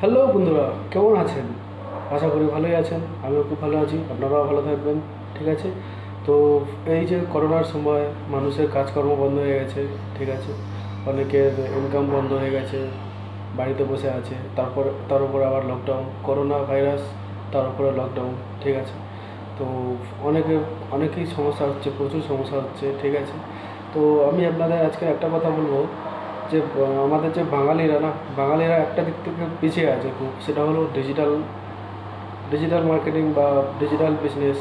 Hello বন্ধুরা, কেমন আছেন? আশা করি ভালোই আছেন, আমিও খুব ভালো আছি, আপনারাও ভালো থাকবেন, ঠিক আছে? তো এই যে করোনার সময় মানুষের কাজকর্ম বন্ধ হয়ে গেছে, ঠিক আছে? অনেকের ইনকাম বন্ধ হয়ে গেছে, বাড়িতে বসে আছে, তারপর, তার উপর আবার লকডাউন করোনা ভাইরাস তার উপরে লকডাউন ঠিক আছে? তো অনেকে, অনেকেই সমস্যা হচ্ছে, প্রচুর সমস্যা হচ্ছে, ঠিক আছে? তো আমি আপনাদের আজকে একটা কথা বলব যে আমাদের যে বাঙালিরা না, বাঙালিরা একটা দিক থেকে পিছিয়ে আছে খুব সেটা হলো ডিজিটাল ডিজিটাল মার্কেটিং বা ডিজিটাল বিজনেস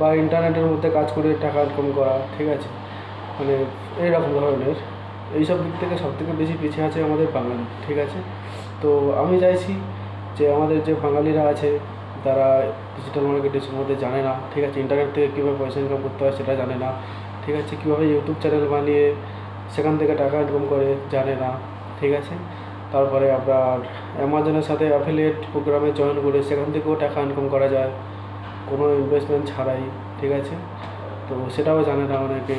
বা ইন্টারনেটের মধ্যে কাজ করে টাকা ইনকাম করা, ঠিক আছে? মানে এইরকম ধরনের, এইসব দিক থেকে সব থেকে বেশি পিছিয়ে আছে আমাদের বাঙালি, ঠিক আছে? তো আমি চাইছি যে আমাদের যে বাঙালিরা আছে, তারা ডিজিটাল মার্কেটিং সম্বন্ধে জানে না, ঠিক আছে? ইন্টারনেট থেকে কীভাবে পয়সা ইনকাম করতে হয় সেটা জানে না, ঠিক আছে? কীভাবে ইউটিউব চ্যানেল বানিয়ে সেখান থেকে টাকা ইনকাম করে জানে না, ঠিক আছে? তারপরে আপনার অ্যামাজনের সাথে অ্যাফিলিয়েট প্রোগ্রামে জয়েন করে সেখান থেকেও টাকা ইনকাম করা যায়। কোনো ইনভেস্টমেন্ট ছাড়াই, ঠিক আছে? তো সেটাও জানে না অনেকে।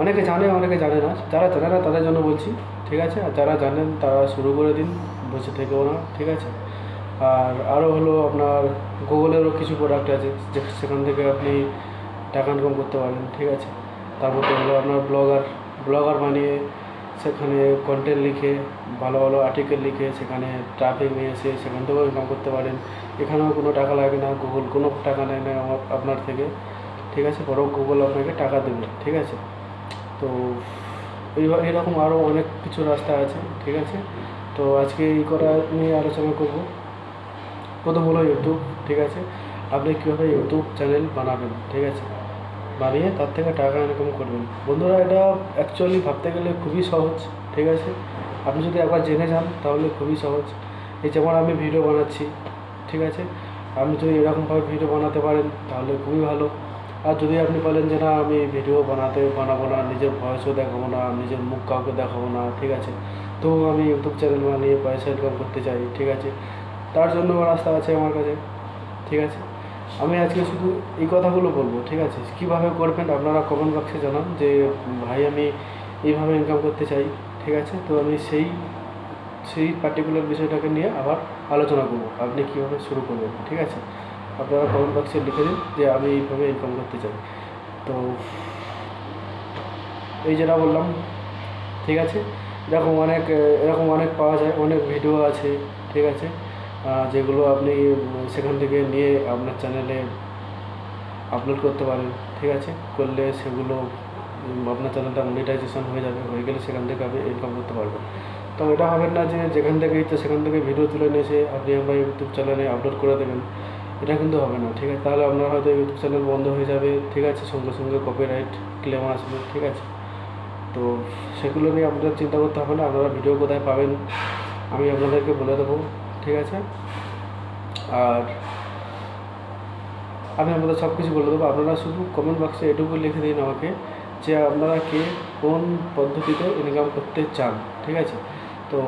অনেকে জানে অনেকে জানে না। যারা জানে না তাদের জন্য বলছি, ঠিক আছে? আর যারা জানেন তারা শুরু করে দিন, বসে থেকেও না, ঠিক আছে? আর আরও হলো আপনার গুগলেরও কিছু প্রোডাক্ট আছে, যে সেখান থেকে আপনি টাকা ইনকাম করতে পারেন, ঠিক আছে? তার মধ্যে হলো আপনার ব্লগার ব্লগার বানিয়ে সেখানে কন্টেন্ট লিখে, ভালো ভালো আর্টিকেল লিখে সেখানে ট্রাফিক নিয়ে এসে সেখান থেকেও ইনকাম করতে পারেন। এখানেও কোনো টাকা লাগে না গুগল কোনো টাকা নেয় না আপনার থেকে। ঠিক আছে? বরং গুগল আপনাকে টাকা দেবে। ঠিক আছে? তো এইভাবে এরকম আরও অনেক কিছু রাস্তা আছে। ঠিক আছে? তো আজকে এই করা নিয়ে আলোচনা করব। প্রথম হলো ইউটিউব ঠিক আছে? আপনি কীভাবে ইউটিউব চ্যানেল বানাবেন? ঠিক আছে? বানিয়ে তার থেকে টাকা ইনকাম করবেন। বন্ধুরা, এটা অ্যাকচুয়ালি ভাবতে গেলে খুবই সহজ, ঠিক আছে? আপনি যদি একবার জেনে যান, তাহলে খুবই সহজ। এই যেমন আমি ভিডিও বানাচ্ছি, ঠিক আছে? আপনি যদি এরকমভাবে ভিডিও বানাতে পারেন, তাহলে খুবই ভালো। আর যদি আপনি বলেন যে, না, আমি ভিডিও বানাতে বানাবো না, নিজের ভয়েসও দেখাবো না, নিজের মুখ কাউকে দেখাবো না ঠিক আছে? তো আমি ইউটিউব চ্যানেল বানিয়ে পয়সা ইনকাম করতে চাই, ঠিক আছে? তার জন্য রাস্তা আছে আমার কাছে, ঠিক আছে? আমি আজকে শুধু এই কথাগুলো বলব, ঠিক আছে? কীভাবে করবেন আপনারা কমেন্ট বক্সে জানান যে, ভাই, আমি এইভাবে ইনকাম করতে চাই। ঠিক আছে? তো আমি সেই সেই পার্টিকুলার বিষয়টাকে নিয়ে আবার আলোচনা করব, আপনি কীভাবে শুরু করবেন, ঠিক আছে? আপনারা কমেন্ট বক্সে লিখে দিন যে, আমি এইভাবে ইনকাম করতে চাই। তো এই যেটা বললাম, ঠিক আছে? এরকম অনেক এরকম অনেক পাওয়া যায়, অনেক ভিডিও আছে, ঠিক আছে? যেগুলো আপনি সেখান থেকে নিয়ে আপনার চ্যানেলে আপলোড করতে পারেন, ঠিক আছে? করলে সেগুলো আপনার চ্যানেলটা মনিটাইজেশন হয়ে যাবে, হয়ে গেলে সেখান থেকে আপনি ইনকাম করতে পারবেন। তো এটা হবে না যে যেখান থেকেই তো সেখান থেকে ভিডিও তুলে নিয়ে এসে আপনি আমার ইউটিউব চ্যানেলে আপলোড করে দেবেন, এটা কিন্তু হবে না, ঠিক আছে? তাহলে আপনার হয়তো ইউটিউব চ্যানেল বন্ধ হয়ে যাবে, ঠিক আছে? সঙ্গে সঙ্গে কপিরাইট ক্লেম আসবে, ঠিক আছে? তো সেগুলো নিয়ে আপনাদের চিন্তা করতে হবে না, আপনারা ভিডিও কোথায় পাবেন, আমি আপনাদেরকে বলে দেবো। ঠিক আছে? আর আমি আপনাদের সব কিছু বলে দেবো। আপনারা শুধু কমেন্ট বক্সে এটুকু লিখে দিন আমাকে যে আপনারা কে কোন পদ্ধতিতে ইনকাম করতে চান, ঠিক আছে? তো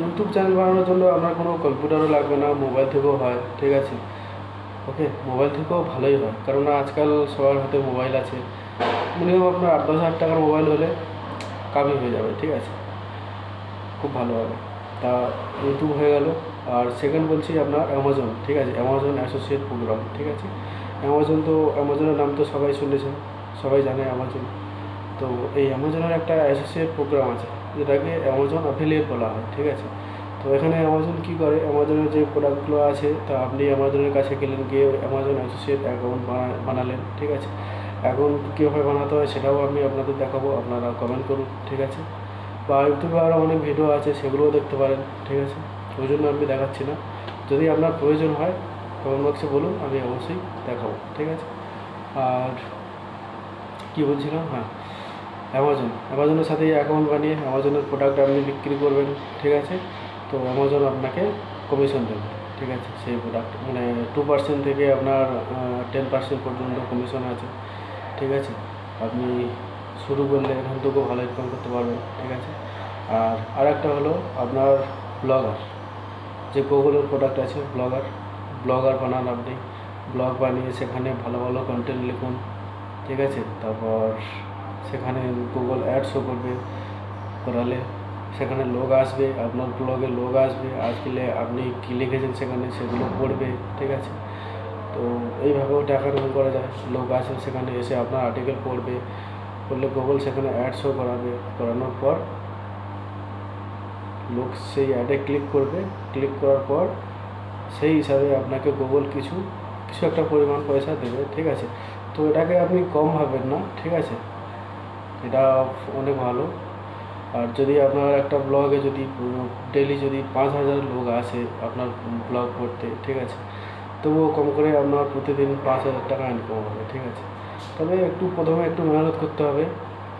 ইউটিউব চ্যানেল বানানোর জন্য আপনার কোনো কম্পিউটারও লাগবে না মোবাইল থেকেও হয়, ঠিক আছে? ওকে মোবাইল থেকেও ভালোই হয়। কারণ আজকাল সবার হাতে মোবাইল আছে। মিনিমাম আপনার আট দশ হাজার টাকার মোবাইল হলে কাবি হয়ে যাবে, ঠিক আছে? খুব ভালো হবে। তা ইউটিউব হয়ে গেল। আর সেকেন্ড বলছি আপনার অ্যামাজন ঠিক আছে? অ্যামাজন অ্যাসোসিয়েট প্রোগ্রাম ঠিক আছে? অ্যামাজন তো অ্যামাজনের নাম তো সবাই শুনেছেন, সবাই জানে অ্যামাজন তো এই অ্যামাজনের একটা অ্যাসোসিয়েট প্রোগ্রাম আছে, যেটাকে অ্যামাজন অ্যাফিলিয়েট বলা হয়, ঠিক আছে? তো এখানে অ্যামাজন কী করে? অ্যামাজনের যে প্রোডাক্টগুলো আছে, তা আপনি অ্যামাজনের কাছে গেলেন, গিয়ে অ্যামাজন অ্যাসোসিয়েট অ্যাকাউন্ট বানা, বানালেন, ঠিক আছে? অ্যাকাউন্ট কীভাবে বানাতে হয়, সেটাও আমি আপনাদের দেখাবো, আপনারা কমেন্ট করুন, ঠিক আছে? বা ইউটিউবে আরও অনেক ভিডিও আছে, সেগুলোও দেখতে পারেন, ঠিক আছে? ওই জন্য আমি দেখাচ্ছি না। যদি আপনার প্রয়োজন হয় কমেন্ট বক্সে বলুন, আমি অবশ্যই দেখাবো, ঠিক আছে? আর কী বলছিলাম? হ্যাঁ অ্যামাজন অ্যামাজনের সাথে অ্যাকাউন্ট বানিয়ে অ্যামাজনের প্রোডাক্ট আপনি বিক্রি করবেন, ঠিক আছে? তো অ্যামাজন আপনাকে কমিশন দেবে, ঠিক আছে? সেই প্রোডাক্ট মানে টু পার্সেন্ট থেকে আপনার টেন পার্সেন্ট পর্যন্ত কমিশন আছে, ঠিক আছে? আপনি শুরু করলে এখান থেকেও ভালো ইনকাম করতে পারবেন, ঠিক আছে? আর আরেকটা হলো আপনার ব্লগার যে গুগলের প্রোডাক্ট আছে ব্লগার ব্লগার বানান আপনি। ব্লগ বানিয়ে সেখানে ভালো ভালো কন্টেন্ট লিখুন, ঠিক আছে? তারপর সেখানে গুগল অ্যাড শো করবে, করালে সেখানে লোক আসবে, আপনার ব্লগে লোক আসবে, আসলে আপনি কী লিখেছেন সেখানে সেগুলো পড়বে, ঠিক আছে? তো এইভাবেও টাকা ইনকাম করা যায়, লোক আসবে সেখানে এসে আপনার আর্টিকেল পড়বে পড়লে গুগল সেখানে অ্যাড শো করাবে। করানোর পর লোক সেই অ্যাডে ক্লিক করবে। ক্লিক করার পর সেই হিসাবে আপনাকে গুগল কিছু কিছু একটা পরিমাণ পয়সা দেবে, ঠিক আছে? তো এটাকে আপনি কম ভাবেন না, ঠিক আছে? এটা অনেক ভালো। আর যদি আপনার একটা ব্লগে যদি ডেলি যদি পাঁচ হাজার লোক আসে আপনার ব্লগ করতে, ঠিক আছে? তবুও কম করে আপনার প্রতিদিন পাঁচ হাজার টাকা ইনকাম হবে, ঠিক আছে? তবে একটু প্রথমে একটু মেহনত করতে হবে,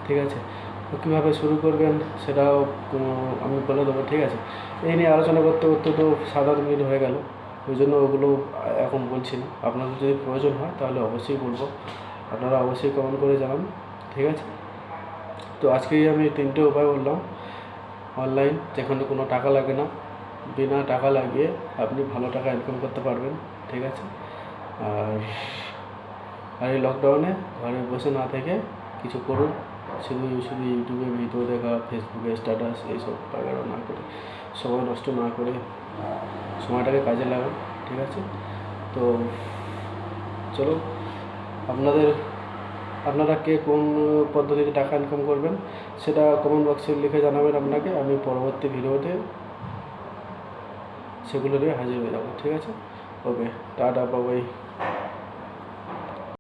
ঠিক আছে? তো কীভাবে শুরু করবেন সেটাও আমি বলে দেবো, ঠিক আছে? এই নিয়ে আলোচনা করতে করতে তো সাত আট মিনিট হয়ে গেল, ওই জন্য ওগুলো এখন বলছি না। আপনাদের যদি প্রয়োজন হয় তাহলে অবশ্যই বলব। আপনারা অবশ্যই কমেন্ট করে জানান, ঠিক আছে? তো আজকেই আমি তিনটে উপায় বললাম। অনলাইন যেখানে কোনো টাকা লাগে না, বিনা টাকা লাগিয়ে আপনি ভালো টাকা ইনকাম করতে পারবেন, ঠিক আছে? আর আর এই লকডাউনে ঘরে বসে না থেকে কিছু করুন। শুধু শুধু ইউটিউবে ভিডিও দেখা ফেসবুকে স্ট্যাটাস এইসব বাগেরা না করে, সময় নষ্ট না করে সময়টাকে কাজে লাগান, ঠিক আছে? তো চলো আপনাদের, আপনারা কে কোন পদ্ধতিতে টাকা ইনকাম করবেন সেটা কমেন্ট বক্সে লিখে জানাবেন আপনাকে, আমি পরবর্তী ভিডিওতে সেগুলো নিয়ে হাজির হয়ে যাব, ঠিক আছে? ওকে টাটা বাবাই